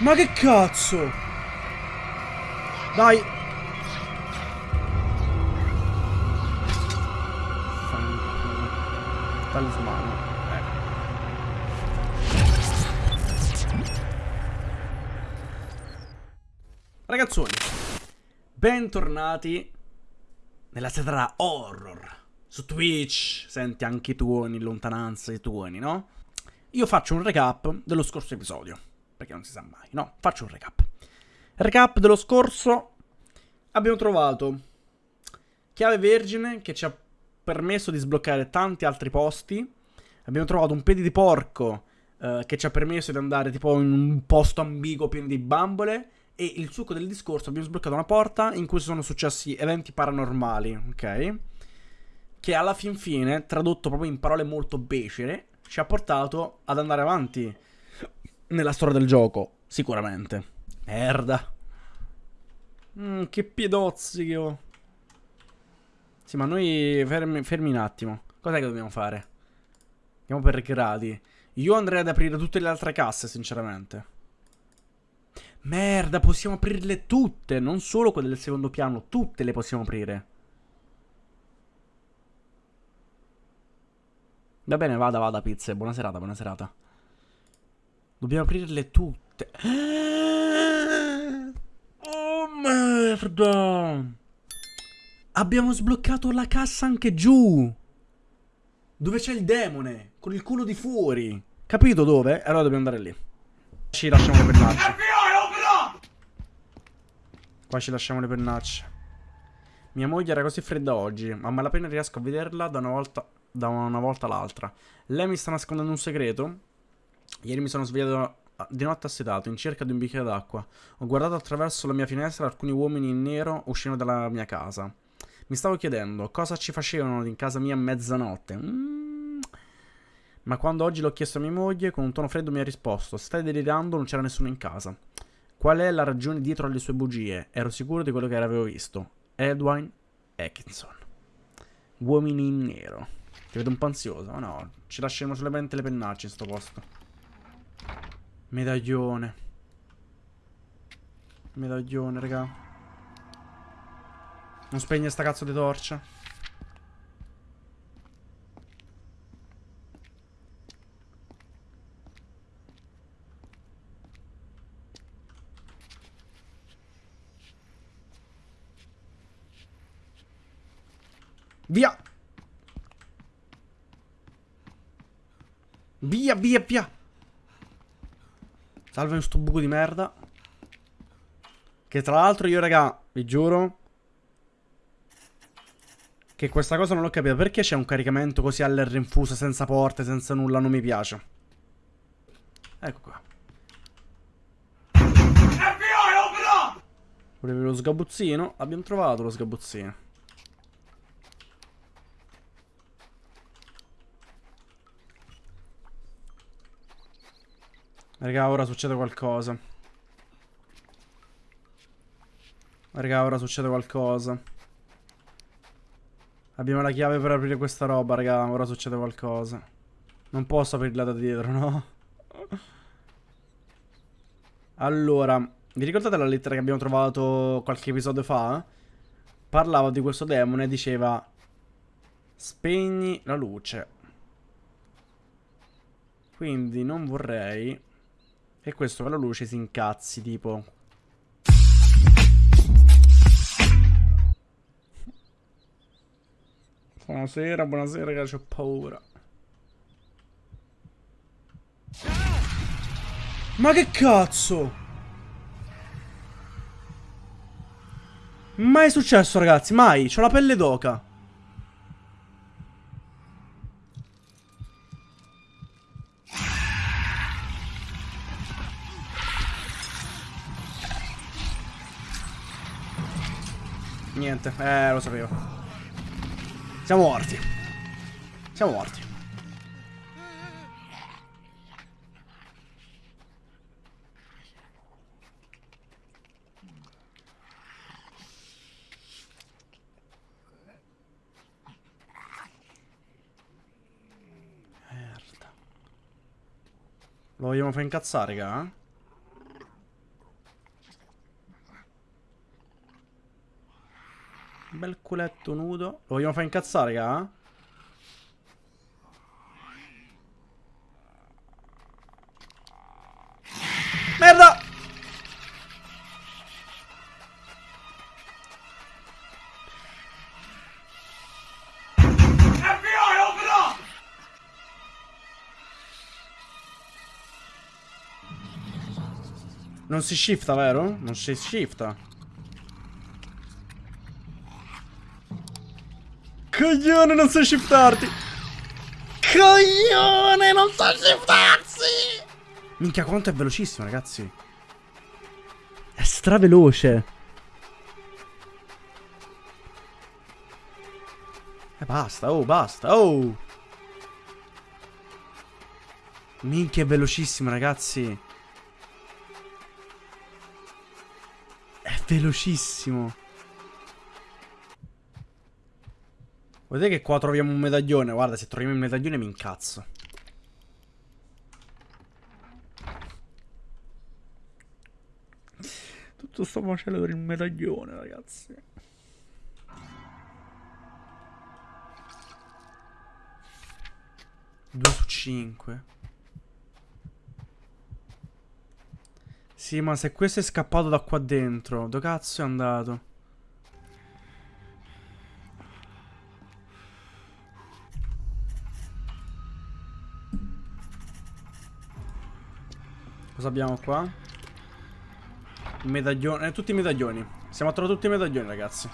Ma che cazzo? Dai. Talismano. Ecco. Ragazzoni, bentornati nella serie horror su Twitch. Senti anche i tuoni in lontananza, i tuoni, no? Io faccio un recap dello scorso episodio, perché non si sa mai, no? Faccio un recap. Recap dello scorso, abbiamo trovato chiave vergine che ci ha permesso di sbloccare tanti altri posti. Abbiamo trovato un piede di porco eh, che ci ha permesso di andare tipo in un posto ambiguo pieno di bambole. E il succo del discorso abbiamo sbloccato una porta in cui sono successi eventi paranormali, ok? Che alla fin fine, tradotto proprio in parole molto becere, ci ha portato ad andare avanti nella storia del gioco, sicuramente. Merda. Mm, che piedozzi che ho. Sì, ma noi fermi, fermi un attimo. Cos'è che dobbiamo fare? Andiamo per gradi. Io andrei ad aprire tutte le altre casse, sinceramente. Merda, possiamo aprirle tutte, non solo quelle del secondo piano, tutte le possiamo aprire. Va bene, vada, vada, pizze. Buona serata, buona serata. Dobbiamo aprirle tutte. Oh, merda. Abbiamo sbloccato la cassa anche giù. Dove c'è il demone, con il culo di fuori. Capito dove? Allora dobbiamo andare lì. Ci lasciamo le pennacce. Qua ci lasciamo le pennacce. Mia moglie era così fredda oggi, ma a malapena riesco a vederla da una volta, da una volta all'altra. Lei mi sta nascondendo un segreto? Ieri mi sono svegliato di notte assetato, in cerca di un bicchiere d'acqua. Ho guardato attraverso la mia finestra alcuni uomini in nero uscendo dalla mia casa. Mi stavo chiedendo cosa ci facevano in casa mia a mezzanotte. Mm. Ma quando oggi l'ho chiesto a mia moglie, con un tono freddo mi ha risposto: Stai delirando, non c'era nessuno in casa. Qual è la ragione dietro alle sue bugie? Ero sicuro di quello che avevo visto. Edwin Atkinson. Uomini in nero. Ti vedo un po' ansioso, ma no, ci lasceremo solamente le pennacce in sto posto. Medaglione. Medaglione, raga. Non spegne sta cazzo di torcia. Via! Via, via, via! Salve in sto buco di merda. Che tra l'altro io, raga, vi giuro... Che questa cosa non l'ho capita. Perché c'è un caricamento così all'R infuso, senza porte, senza nulla? Non mi piace. Ecco qua. Volevi lo sgabuzzino? Abbiamo trovato lo sgabuzzino. Raga, ora succede qualcosa. Raga, ora succede qualcosa. Abbiamo la chiave per aprire questa roba, raga. Ora succede qualcosa. Non posso aprirla da dietro, no? Allora, vi ricordate la lettera che abbiamo trovato qualche episodio fa? Parlava di questo demone e diceva Spegni la luce. Quindi non vorrei e questo con la luce si incazzi, tipo. Buonasera, buonasera ragazzi, ho paura. Ma che cazzo? Mai successo ragazzi, mai. C'ho la pelle d'oca. Niente, eh, lo sapevo. Siamo morti. Siamo morti. Lo vogliamo far incazzare, raga? Bel culetto nudo. Lo vogliamo fare incazzare, raga? Merda! Non si shifta, vero? Non si shifta. Coglione, non sai shiftarti. Coglione, non sa shiftarsi. Minchia, quanto è velocissimo, ragazzi. È straveloce. E eh, basta, oh, basta, oh. Minchia, è velocissimo, ragazzi. velocissimo. Vedete che qua troviamo un medaglione. Guarda, se troviamo il medaglione mi incazzo. Tutto sto macello per il medaglione, ragazzi. Due su cinque. Sì, ma se questo è scappato da qua dentro, dove cazzo è andato? Cosa abbiamo qua? Medaglione, eh, tutti i medaglioni. Siamo a trovare tutti i medaglioni, ragazzi.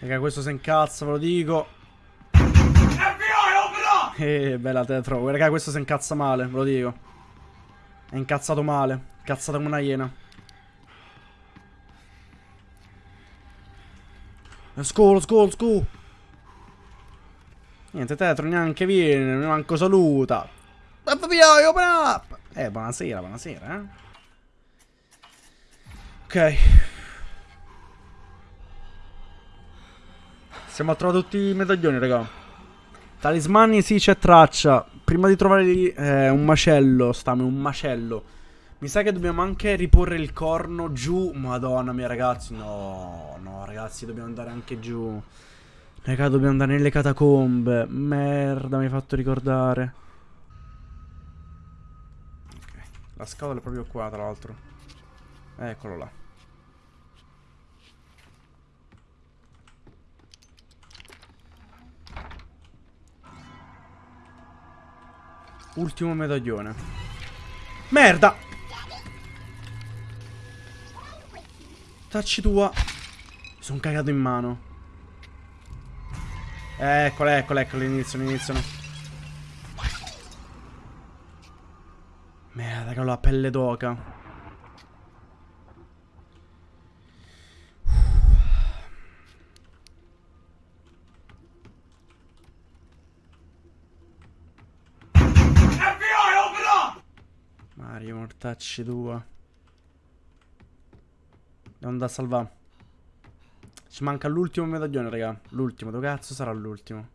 Raga, questo si incazza, ve lo dico. Eh, bella tetro. Raga, questo si incazza male, ve lo dico. È incazzato male. Incazzato come una iena. Let's go, let's go, let's go. Niente, Tetro neanche viene, neanche saluta. FBI, open up! Eh, buonasera, buonasera, eh. Ok. Siamo a trovare tutti i medaglioni, raga. Talismani sì, c'è traccia. Prima di trovare lì, eh, un macello, stame, un macello. Mi sa che dobbiamo anche riporre il corno giù. Madonna mia, ragazzi. No, no, ragazzi, dobbiamo andare anche giù. Raga, dobbiamo andare nelle catacombe. Merda, mi hai fatto ricordare. Ok. La scatola è proprio qua, tra l'altro. Eccolo là. Ultimo medaglione. Merda! Tacci tua. Mi sono cagato in mano. Eccolo, eccolo, eccolo, iniziano, iniziano. Merda, che ho la pelle d'oca. Mortacci tua. Andare a salvare. Ci manca l'ultimo medaglione, raga. L'ultimo. Dove cazzo sarà l'ultimo?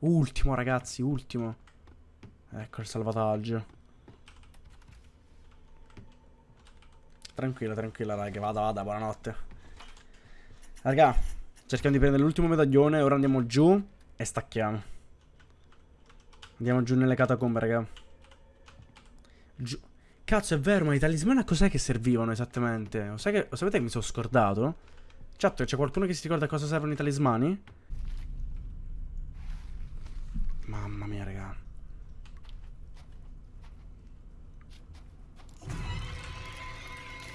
Ultimo, ragazzi. Ultimo. Ecco il salvataggio. Tranquilla, tranquilla, raga. Vada, vada. Buonanotte. Raga, cerchiamo di prendere l'ultimo medaglione. Ora andiamo giù e stacchiamo. Andiamo giù nelle catacombe, raga. Cazzo, è vero, ma i talismani a cos'è che servivano esattamente? Lo, che, lo sapete che mi sono scordato? Chat, c'è qualcuno che si ricorda a cosa servono i talismani? Mamma mia, raga.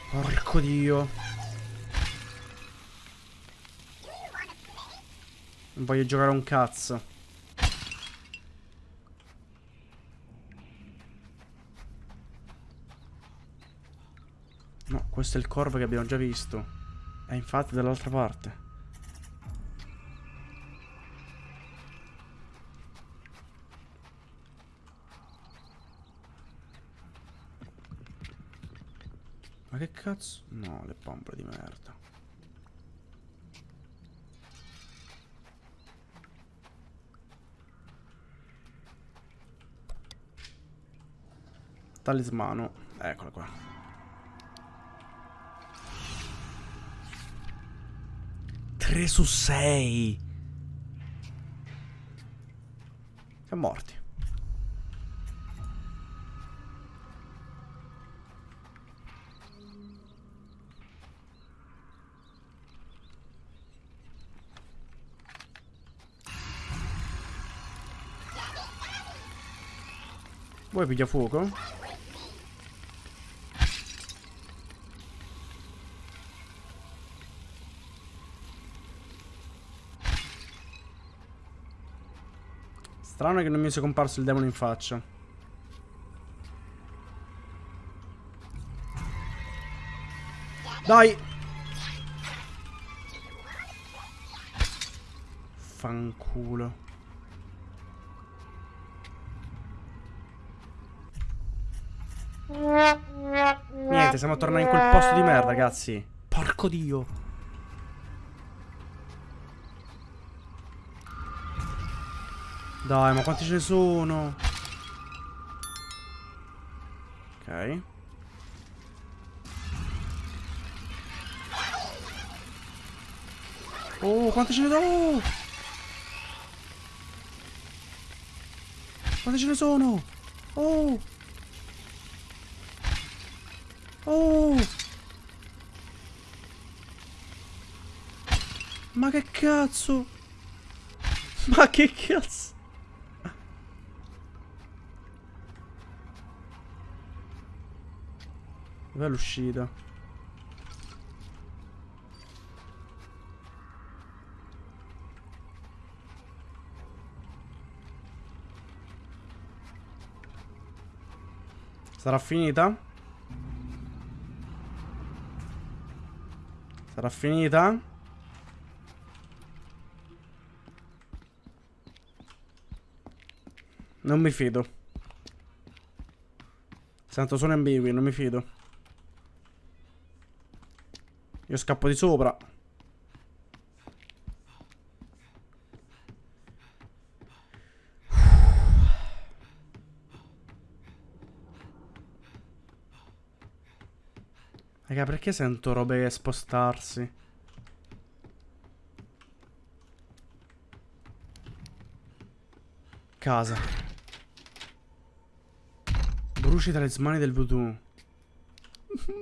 Porco dio. Non voglio giocare un cazzo. Questo è il corvo che abbiamo già visto. È infatti dall'altra parte. Ma che cazzo? No, le pompe di merda. Talismano. Eccola qua. Tre su sei. Siamo morti. Vuoi piglia fuoco? Strano che non mi sia comparso il demone in faccia. Dai! Fanculo. Niente, siamo tornati in quel posto di merda, ragazzi. Porco dio. Dai, ma quanti ce ne sono? Ok. Oh, quanti ce ne sono? Quanti ce ne sono? Oh! Oh! Ma che cazzo? Ma che cazzo? Dov'è l'uscita? Sarà finita? Sarà finita? Non mi fido. Sento sono ambigui, non mi fido. Io scappo di sopra. Raga, perché sento robe spostarsi? Casa. Bruci talismani del voodoo.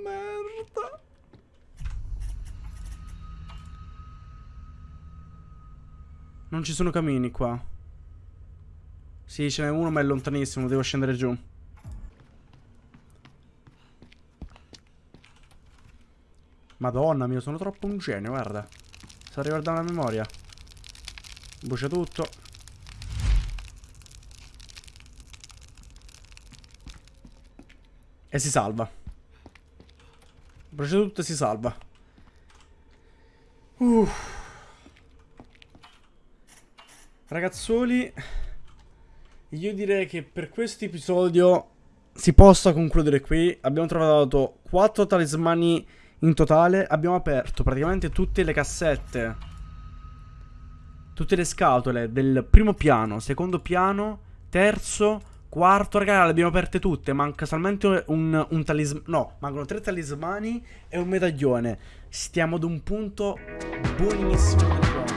Merda. Non ci sono camini qua. Sì, ce n'è uno ma è lontanissimo, devo scendere giù. Madonna mia, sono troppo un genio, guarda. Sto riguardando la memoria. Brucia tutto. E si salva. Brucia tutto e si salva. Uff. Ragazzoli, io direi che per questo episodio si possa concludere qui. Abbiamo trovato 4 talismani in totale abbiamo aperto praticamente tutte le cassette, tutte le scatole del primo piano, secondo piano, terzo, quarto, raga, le abbiamo aperte tutte, manca solamente un, un talismano, no, mancano tre talismani e un medaglione. Stiamo ad un punto buonissimo gioco.